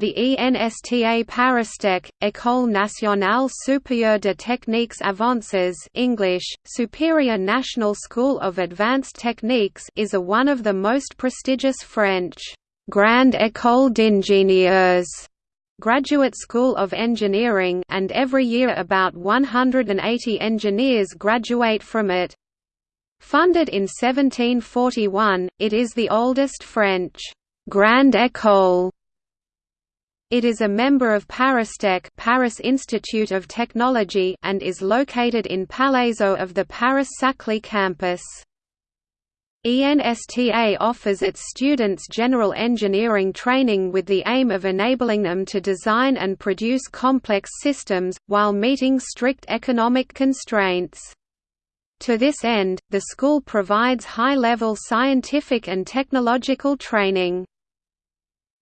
The ENSTA Paristech, École nationale supérieure de techniques avancées English, Superior National School of Advanced Techniques is a one of the most prestigious French Grande École d'ingénieurs graduate school of engineering and every year about 180 engineers graduate from it. Funded in 1741, it is the oldest French Grande École it is a member of Paristech Paris Institute of Technology and is located in Palaiseau of the Paris-Saclay campus. ENSTA offers its students general engineering training with the aim of enabling them to design and produce complex systems, while meeting strict economic constraints. To this end, the school provides high-level scientific and technological training.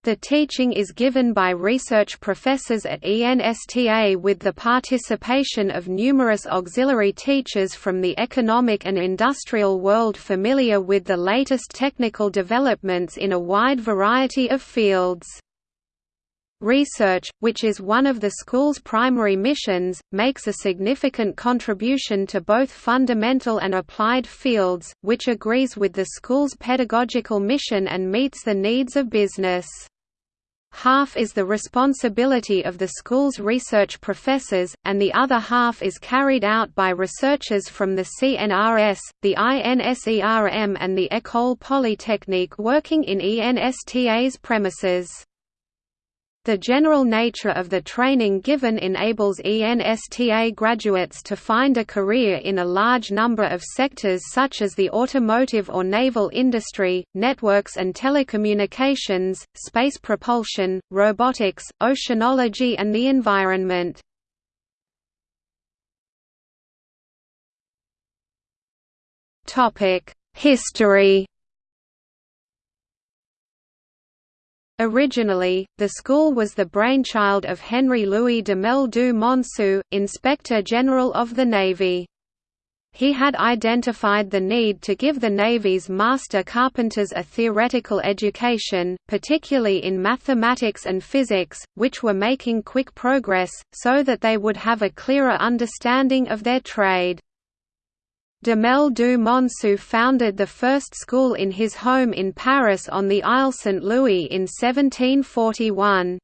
The teaching is given by research professors at ENSTA with the participation of numerous auxiliary teachers from the economic and industrial world familiar with the latest technical developments in a wide variety of fields. Research, which is one of the school's primary missions, makes a significant contribution to both fundamental and applied fields, which agrees with the school's pedagogical mission and meets the needs of business. Half is the responsibility of the school's research professors, and the other half is carried out by researchers from the CNRS, the INSERM and the École Polytechnique working in ENSTA's premises. The general nature of the training given enables ENSTA graduates to find a career in a large number of sectors such as the automotive or naval industry, networks and telecommunications, space propulsion, robotics, oceanology and the environment. History Originally, the school was the brainchild of Henry Louis Duhamel du Monceau, Inspector General of the Navy. He had identified the need to give the Navy's master carpenters a theoretical education, particularly in mathematics and physics, which were making quick progress, so that they would have a clearer understanding of their trade. Duhamel du Monceau founded the first school in his home in Paris on the Isle Saint-Louis in 1741.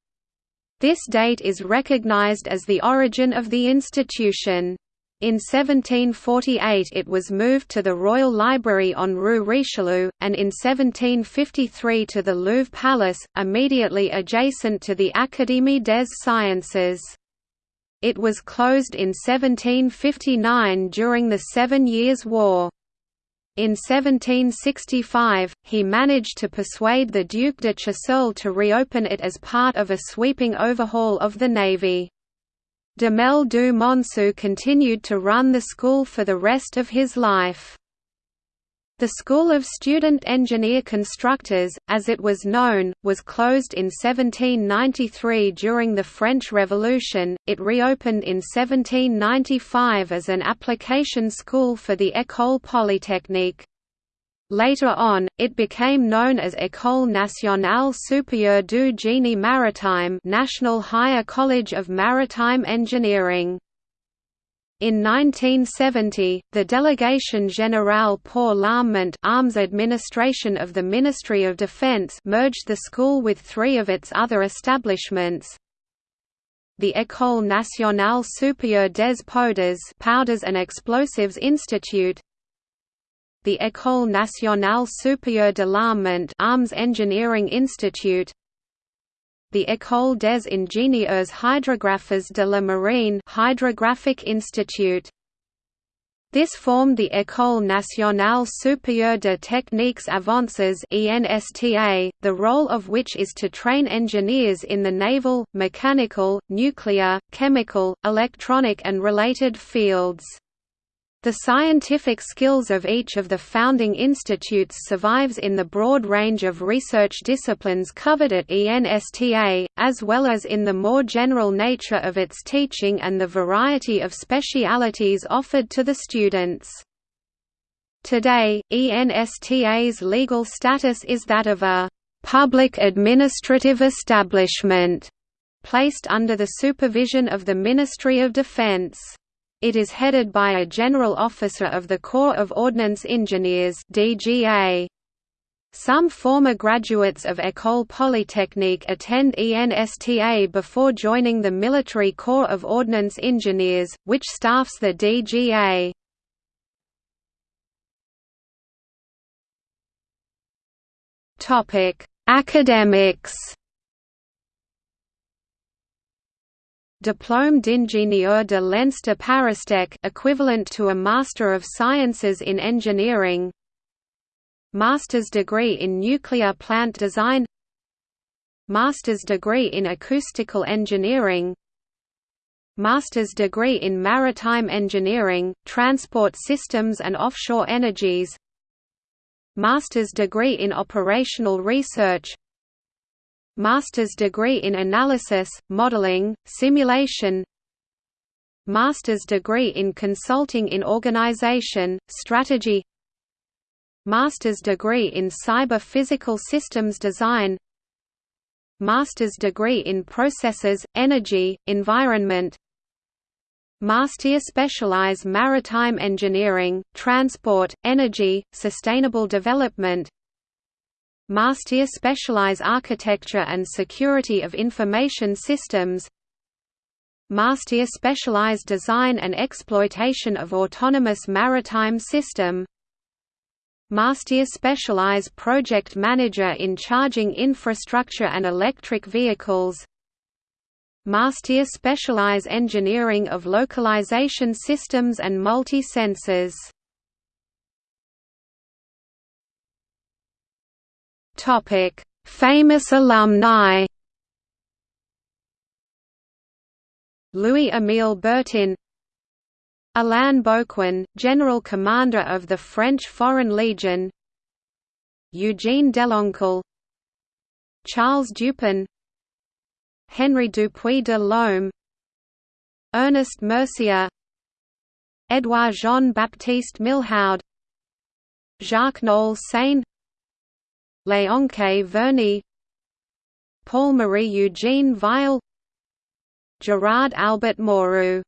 This date is recognized as the origin of the institution. In 1748 it was moved to the Royal Library on Rue Richelieu, and in 1753 to the Louvre Palace, immediately adjacent to the Académie des Sciences. It was closed in 1759 during the Seven Years' War. In 1765, he managed to persuade the Duc de Choiseul to reopen it as part of a sweeping overhaul of the navy. Duhamel du Monceau continued to run the school for the rest of his life. The School of Student Engineer Constructors, as it was known, was closed in 1793 during the French Revolution. It reopened in 1795 as an application school for the École Polytechnique. Later on, it became known as École nationale supérieure du génie maritime National Higher College of Maritime Engineering. In 1970, the Délégation Générale pour l'Armement Arms Administration of the Ministry of Defense merged the school with three of its other establishments, the École nationale supérieure des Powders Powders and Explosives Institute, the École nationale supérieure de l'Armement Arms Engineering Institute, the École des ingénieurs hydrographes de la Marine Hydrographic Institute. This formed the École nationale supérieure de techniques avancées (ENSTA), the role of which is to train engineers in the naval, mechanical, nuclear, chemical, electronic and related fields. The scientific skills of each of the founding institutes survives in the broad range of research disciplines covered at ENSTA, as well as in the more general nature of its teaching and the variety of specialities offered to the students. Today, ENSTA's legal status is that of a public administrative establishment placed under the supervision of the Ministry of Defense. It is headed by a General Officer of the Corps of Ordnance Engineers DGA. Some former graduates of École Polytechnique attend ENSTA before joining the Military Corps of Ordnance Engineers, which staffs the DGA. Academics Diplôme d'ingénieur de l'ENS Paristech equivalent to a Master of Sciences in Engineering. Master's degree in Nuclear Plant Design. Master's degree in Acoustical Engineering. Master's degree in Maritime Engineering, Transport Systems and Offshore Energies. Master's degree in Operational Research Master's degree in Analysis, Modeling, Simulation Master's degree in Consulting in Organization, Strategy Master's degree in Cyber Physical Systems Design Master's degree in Processes, Energy, Environment Master specialize Maritime Engineering, Transport, Energy, Sustainable Development Master specialize Architecture and Security of Information Systems. Master specialize Design and Exploitation of Autonomous Maritime System. Master specialize Project Manager in Charging Infrastructure and Electric Vehicles. Master specialize Engineering of Localization Systems and Multi-Sensors Topic: Famous alumni. Louis-Émile Bertin Alain Bouquin, General Commander of the French Foreign Legion Eugene Deloncle Charles Dupin Henry Dupuy de Lome Ernest Mercier Edouard Jean-Baptiste Milhaud Jacques Noel Sané Léonce Verny Paul-Marie Eugene Weil Gerard Albert Moreau